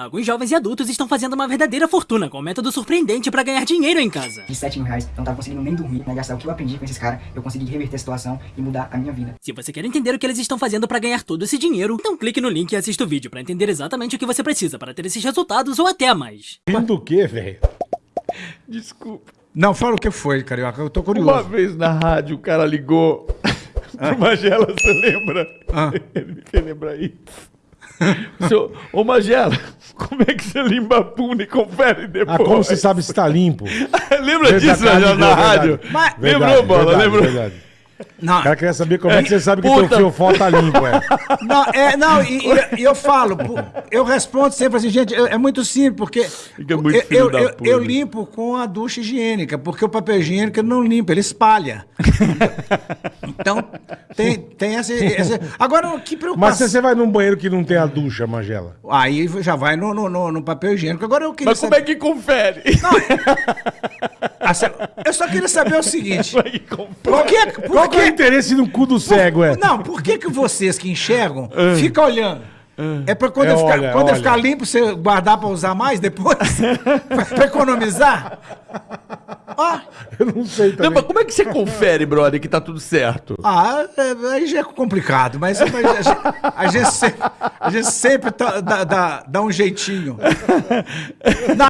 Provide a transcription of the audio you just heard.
Alguns jovens e adultos estão fazendo uma verdadeira fortuna com um método surpreendente para ganhar dinheiro em casa. De 7 mil reais, eu não tava conseguindo nem dormir, né? Gastar o que eu aprendi com esses caras, eu consegui reverter a situação e mudar a minha vida. Se você quer entender o que eles estão fazendo para ganhar todo esse dinheiro, então clique no link e assista o vídeo para entender exatamente o que você precisa para ter esses resultados ou até mais. Rindo do quê, velho? Desculpa. Não, fala o que foi, Carioca, eu tô Uma curioso. vez na rádio o cara ligou pro Magela, você lembra? Ah. Ele me fez lembrar isso. Ô Magela, como é que você limpa a bunda e confere depois? Ah, como você sabe se tá limpo? Lembra Verdade, disso, na verdade. rádio? Mas- Lembrou, Verdade, Bola? Lembrou? verdade. Não, O cara queria saber como é que você sabe que Puta. teu fiofó tá limpo, é. não, é, não e, e- eu falo, eu respondo sempre assim, gente, é muito simples, porque Fica muito eu, eu, eu- eu limpo com a ducha higiênica, porque o papel higiênico não limpa, ele espalha. então, tem, tem essa, essa- Agora, que Mas preocupação. se você vai num banheiro que não tem a ducha, Magela. Aí já vai no, no, no- no papel higiênico. Agora eu queria Mas como é que confere? Ah, cê- Eu só queria saber o seguinte. Como é que confere? Por que, por Qual que é o que- interesse no cu do cego, é? Não, por que, que vocês que enxergam ficam olhando? É pra quando, É, ele ficar, olha, quando olha. ficar limpo, você guardar pra usar mais depois? pra economizar? Eu não sei Não, também. mas como é que você confere, brother, que tá tudo certo? ah, é- aí já é complicado, mas, mas a, gente, a gente sempre, a gente sempre tá- dá, dá- dá um jeitinho. Não,